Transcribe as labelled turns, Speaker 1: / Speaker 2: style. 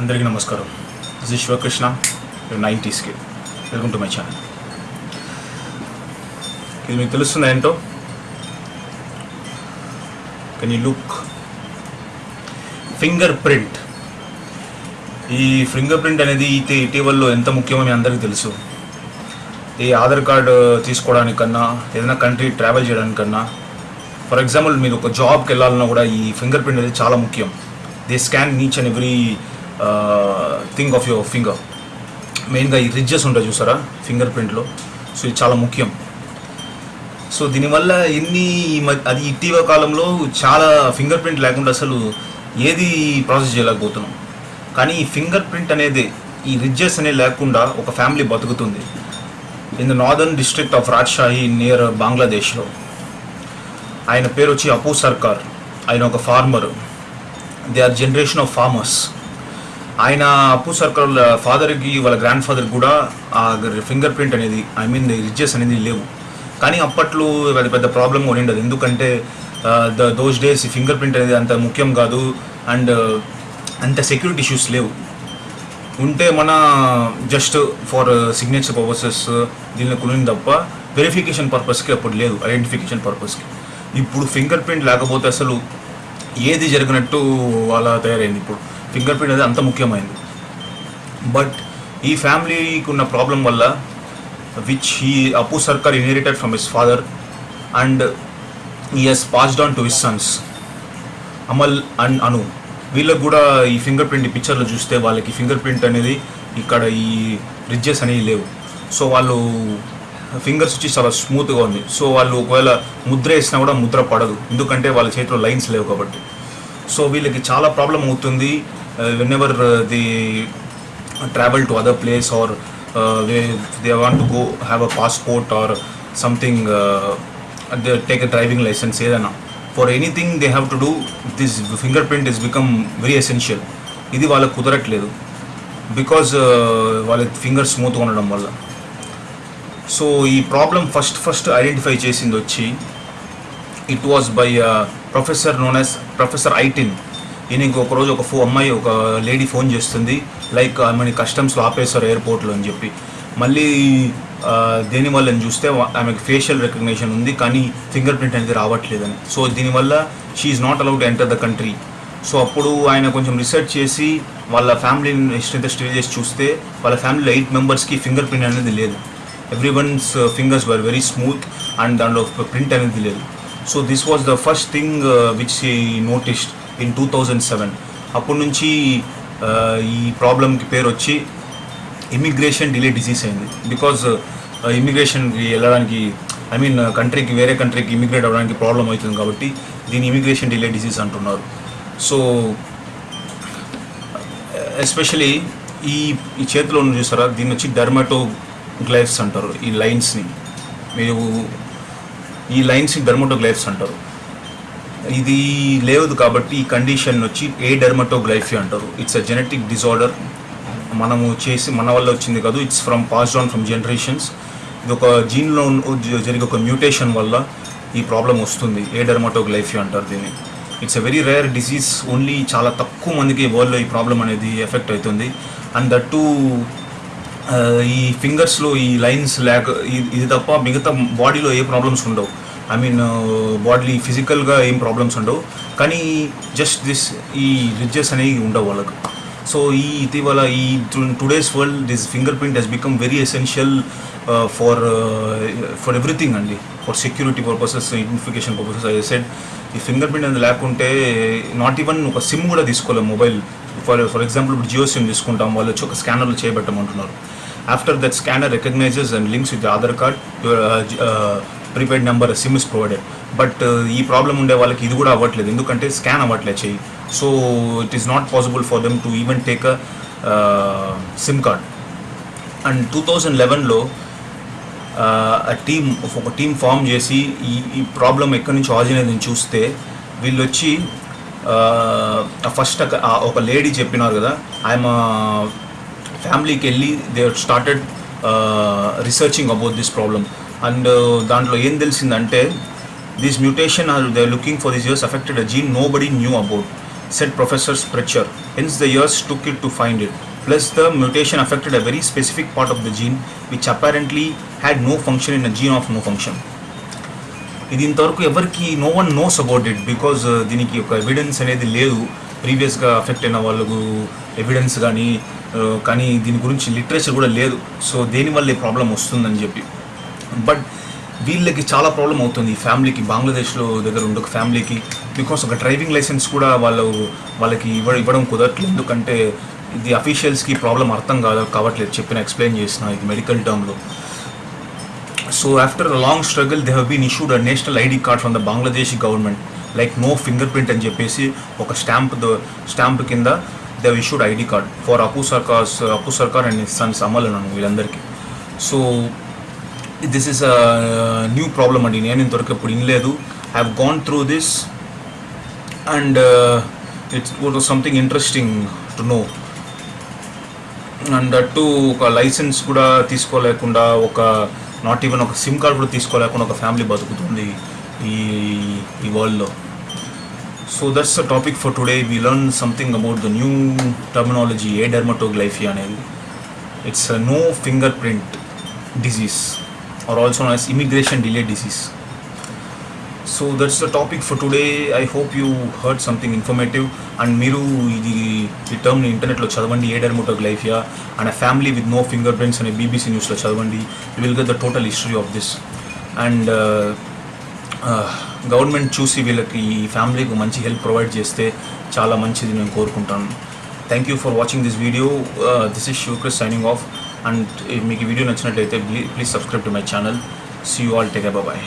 Speaker 1: అందరికీ నమస్కారం. దిస్ శివకృష్ణ నైంటీస్కి వెల్కమ్ టు మై ఛానల్. ఇది మీకు తెలుస్తుంది ఏంటో? Can you look finger print ఈ ఫింగర్ ప్రింట్ అనేది అయితే ఇటీవలలో ఎంత ముఖ్యమో మీ అందరికీ తెలుసు. ఈ ఆధార్ కార్డు తీసుకోవడానికన్నా ఏదైనా కంట్రీ ట్రావెల్ చేయడానికన్నా ఫర్ ఎగ్జాంపుల్ మీరు ఒక జాబ్కి వెళ్ళాలన్నా కూడా ఈ ఫింగర్ ప్రింట్ అనేది చాలా ముఖ్యం. They scan each and every thing of your finger మెయిన్గా ఈ రిడ్జెస్ ఉంటాయి చూసారా? ఫింగర్ ప్రింట్లో సో ఇది చాలా ముఖ్యం. సో దీనివల్ల ఎన్ని మ- అది ఇటీవల కాలంలో చాలా ఫింగర్ ప్రింట్ లేకుండా అసలు ఏది ప్రాసెస్ చేయలేకపోతున్నాం. కానీ ఈ ఫింగర్ ప్రింట్ అనేది ఈ రిడ్జెస్ అనేది లేకుండా ఒక ఫ్యామిలీ బతుకుతుంది. In the northern district of Rajshahi near బంగ్లాదేశ్లో ఆయన పేరు వచ్చి అపూ సర్కార్ ఆయన ఒక farmer they are generation of farmers ఆయన అప్పు సర్కార్ వాళ్ళ ఫాదర్కి వాళ్ళ గ్రాండ్ ఫాదర్కి కూడా ఆ ఫింగర్ ప్రింట్ అనేది ఐ మీన్ రిచెస్ అనేది లేవు. కానీ అప్పట్లో పెద్ద పెద్ద ప్రాబ్లం కూడా ఉండదు ఎందుకంటే ద దోస్ డేస్ ఈ ఫింగర్ ప్రింట్ అనేది అంత ముఖ్యం కాదు. అండ్ అంత సెక్యూరిటీ ఇష్యూస్ లేవు. ఉంటే మన జస్ట్ ఫర్ సిగ్నేచర్ పర్పసెస్ దీనిలో కొనింది తప్ప వెరిఫికేషన్ పర్పస్కి అప్పుడు లేదు. ఐడెంటిఫికేషన్ పర్పస్కి ఇప్పుడు ఫింగర్ ప్రింట్ లేకపోతే అసలు ఏది జరిగినట్టు అలా తయారైంది ఇప్పుడు. ఫింగర్ ప్రింట్ అనేది అంత ముఖ్యమైనది బట్ ఈ ఫ్యామిలీకి ఉన్న ప్రాబ్లం వల్ల which he Apu Sarkar inherited from his father and ఈ has passed on to his sons Amal and Anu వీళ్ళకి కూడా ఈ ఫింగర్ ప్రింట్ పిక్చర్లో చూస్తే వాళ్ళకి ఫింగర్ ప్రింట్ అనేది ఇక్కడ ఈ రిడ్జెస్ అనేవి లేవు. సో వాళ్ళు ఫింగర్స్ వచ్చి చాలా స్మూత్గా ఉంది. సో వాళ్ళు ఒకవేళ ముద్ర వేసినా కూడా ముద్ర పడదు. ఎందుకంటే వాళ్ళ చేతిలో లైన్స్ లేవు కాబట్టి. సో వీళ్ళకి చాలా ప్రాబ్లం అవుతుంది. Whenever they travel the travel to or place or they want to go have a passport or something they take a driving licence ఏదైనా. For anything they have to do this finger print is become very essential ఇది వాళ్ళకు కుదరట్లేదు. Because వాళ్ళ finger స్మూత్గా ఉండడం వల్ల. So ఈ problem first first identify చేసింది వచ్చి it was by professor known as professor Itin నేను ఇంకొక రోజు ఒక ఫో అమ్మాయి ఒక లేడీ ఫోన్ చేస్తుంది. లైక్ ఆమెని కస్టమ్స్లో ఆపేస్తారు ఎయిర్పోర్ట్లో అని చెప్పి. మళ్ళీ దీనివల్ల చూస్తే ఆమెకు ఆమెకి ఫేషియల్ రికగ్నిషన్ ఉంది కానీ ఫింగర్ ప్రింట్ అనేది రావట్లేదని. సో దీనివల్ల she is not allowed enter the country so అప్పుడు ఆయన కొంచెం రీసెర్చ్ చేసి వాళ్ళ ఫ్యామిలీ హిస్టరీ స్టడీ చేసి చూస్తే వాళ్ళ ఫ్యామిలీలో ఎయిట్ మెంబర్స్కి ఫింగర్ ప్రింట్ అనేది లేదు. Every one's fingers were very smooth and దాంట్లో ప్రింట్ అనేది లేదు. So this was the first thing which he noticed in two thousand seven అప్పటి నుంచి ఈ ప్రాబ్లంకి పేరు వచ్చి ఇమిగ్రేషన్ డిలే డిసీజ్ అయింది. బికాజ్ ఇమిగ్రేషన్కి వెళ్ళడానికి ఐ మీన్ కంట్రీకి వేరే కంట్రీకి ఇమిగ్రేట్ అవ్వడానికి ప్రాబ్లం అవుతుంది కాబట్టి దీన్ని ఇమిగ్రేషన్ డిలే డిసీజ్ అంటున్నారు. సో ఎస్పెషలీ ఈ ఈ చేతిలో ఉన్న చూసారా దీన్ని వచ్చి డర్మాటో గ్లైవ్స్ అంటారు ఈ లైన్స్ని. మీరు ఈ లైన్స్ని డర్మటోగ్లైఫ్స్ అంటారు. ఇది లేదు కాబట్టి ఈ కండిషన్ వచ్చి ఏ డెర్మటోగ్లైఫీ అంటారు. ఇట్స్ అ జెనెటిక్ డిజార్డర్ మనము చేసి మన వల్ల వచ్చింది కాదు. It's from pass on from generations ఇది ఒక జీన్లో జరిగే ఒక మ్యూటేషన్ వల్ల ఈ ప్రాబ్లం వస్తుంది. ఏ డెర్మటోగ్లైఫీ అంటారు దీన్ని. It's a very rare disease only చాలా తక్కువ మందికి వరల్డ్లో ఈ ప్రాబ్లం అనేది ఎఫెక్ట్ అవుతుంది. అండ్ దట్టు uh, ఈ ఫింగర్స్లో ఈ లైన్స్ లేక ఇది తప్ప మిగతా బాడీలో ఏ ప్రాబ్లమ్స్ ఉండవు. ఐ మీన్ బాడీ ఫిజికల్గా ఏం ప్రాబ్లమ్స్ ఉండవు. కానీ జస్ట్ దిస్ ఈ రిడ్జెస్ అనేవి ఉండవు వాళ్ళకు. సో ఈ ఇటీవల ఈ today's world this finger print has become very essential for for everything అండి. For security purposes identification purposes I said ఈ ఫింగర్ ప్రింట్ అనేది లేకుంటే నాట్ ఈవెన్ ఒక సిమ్ కూడా తీసుకోలేము మొబైల్ ఫర్ ఫర్ ఎగ్జాంపుల్ ఇప్పుడు జియో సిమ్ తీసుకుంటాం వాళ్ళు వచ్చి ఒక స్కానర్లు చేయబెట్టమంటున్నారు. After that scanner recognises and links with Aadhaar card prepaid number SIM is provided but ఈ ప్రాబ్లం ఉండే వాళ్ళకి ఇది కూడా అవ్వట్లేదు. ఎందుకంటే స్కాన్ అవ్వట్లేదు చెయ్యి. So it is not possible for them to even take a SIM card and two thousand లెవెన్లో team ఒక టీం ఫామ్ చేసి ఈ ఈ ప్రాబ్లం ఎక్కడి నుంచి ఆరిజిన్ నేను చూస్తే వీళ్ళు వచ్చి uh, ఫస్ట్ ఒక లేడీ చెప్పినారు కదా ఐఎమ్ ఫ్యామిలీకి వెళ్ళి they started researching about this problem and దాంట్లో ఏం తెలిసిందంటే this mutation are they looking for this years affected a gene nobody knew about said professor Sprecher hence the years took it to find it Plus, the mutation affected a very specific part of the gene, which apparently had no function in a gene of no function. ఇది ఇంతవరకు ఎవరికి no one knows about it because దీనికి ఒక evidence అనేది లేదు. ప్రీవియస్గా affect అయిన వాళ్ళకు ఎవిడెన్స్ కానీ uh, కానీ దీని గురించి లిటరేచర్ కూడా లేదు. సో దేనివల్ల ఈ ప్రాబ్లం వస్తుందని చెప్పి. బట్ వీళ్ళకి చాలా ప్రాబ్లం అవుతుంది. ఈ ఫ్యామిలీకి బంగ్లాదేశ్లో దగ్గర ఉండే ఒక ఫ్యామిలీకి. బికాస్ ఒక డ్రైవింగ్ లైసెన్స్ కూడా వాళ్ళు వాళ్ళకి ఇవ్వ ఇవ్వడం కుదరట్లేదు. ఎందుకంటే ఇది అఫీషియల్స్కి ప్రాబ్లం అర్థం కాదు కావట్లేదు. చెప్పిన ఎక్స్ప్లెయిన్ చేసిన ఇది మెడికల్ టర్మ్లో. So after long long struggle, they have issued a national ID card from the Bangladesh government. Like no finger print అని చెప్పేసి ఒక స్టాంప్ స్టాంప్ కింద they issued ID card. For Apu Sarkar's Apu Sarkar and sons Amal అన్నాను వీళ్ళందరికీ. So this is a new problem అండి నేను ఇంతవరకు ఇప్పుడు ఇనలేదు have gone through this and it's something interesting to know and అటు ఒక లైసెన్స్ కూడా తీసుకోలేకుండా ఒక నాట్ ఈవెన్ ఒక సిమ్ కార్డ్ కూడా తీసుకోలేకుండా ఒక ఫ్యామిలీ బతుకుతుంది ఈ ఈ వరల్డ్లో so that's the topic for today we learn something about the new terminology adermatoglyphia అనేది. It's no finger print disease or also nice immigration delay disease so that's the topic for today I hope you heard something informative and మీరు ఇది ఈ టర్మ్ని ఇంటర్నెట్లో చదవండి. Adermatoglyphia and a family with no finger prints అనే BBC న్యూస్లో చదవండి. You will get the total history of this and government చూసి వీళ్ళకి ఈ ఫ్యామిలీకి మంచి హెల్ప్ ప్రొవైడ్ చేస్తే చాలా మంచిది నేను కోరుకుంటాను. Thank you for watching this video this is షూక్రిస్ signing off and మీకు ఈ వీడియో నచ్చినట్లయితే please subscribe to my channel see you all take bye